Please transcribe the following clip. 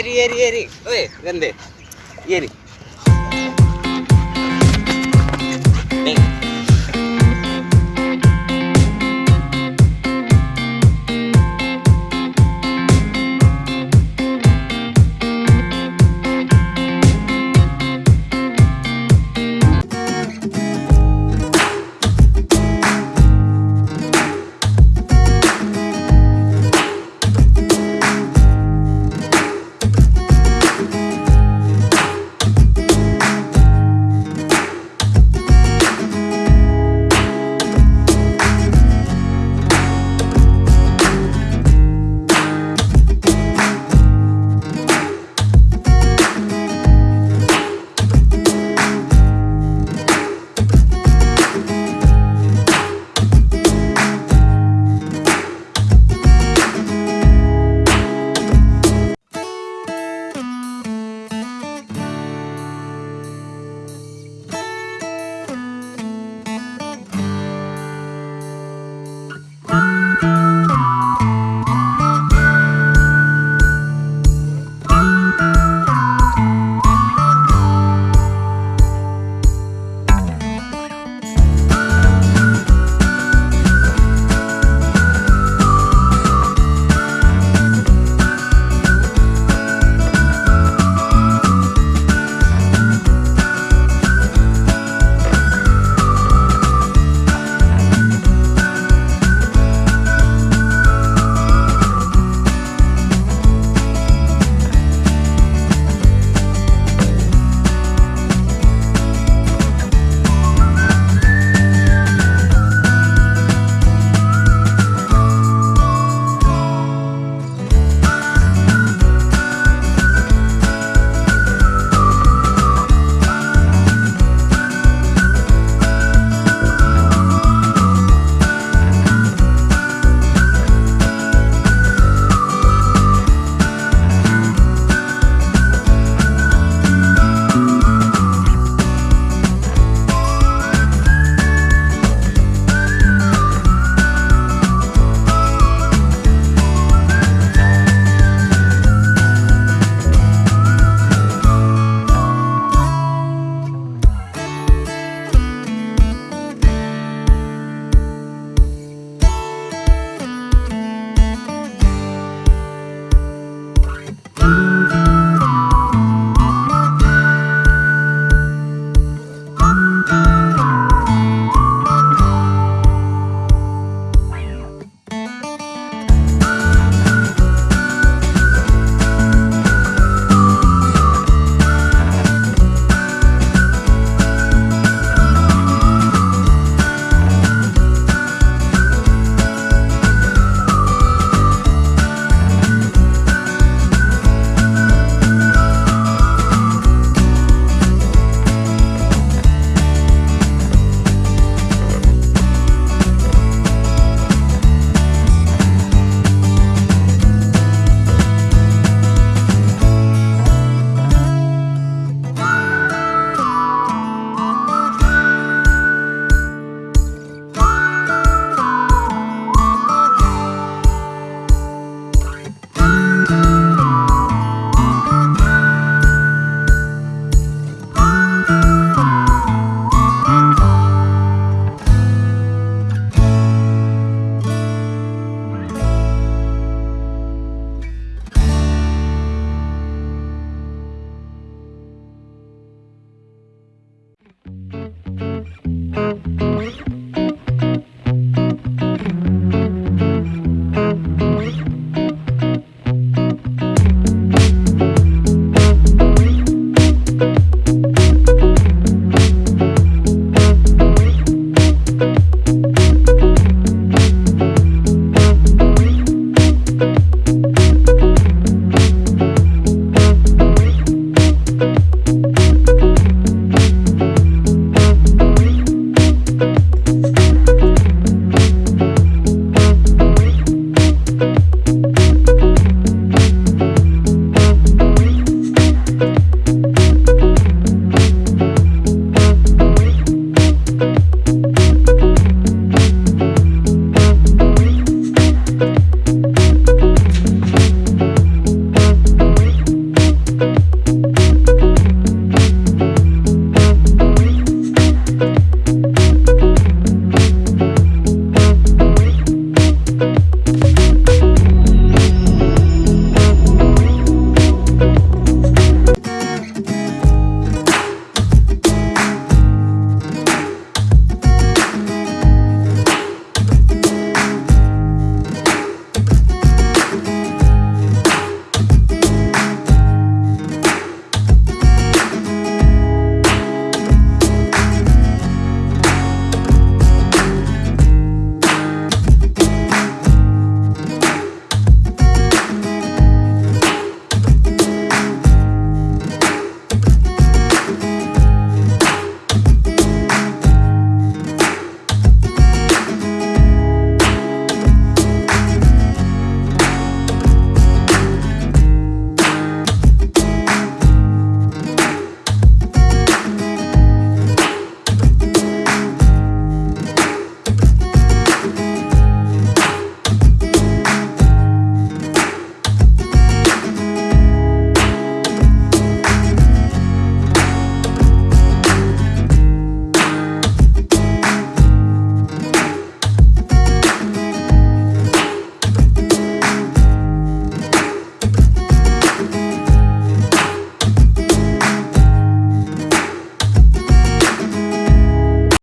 ஏறி ஏறி ஏறி. ஓய் கந்து ஏறி.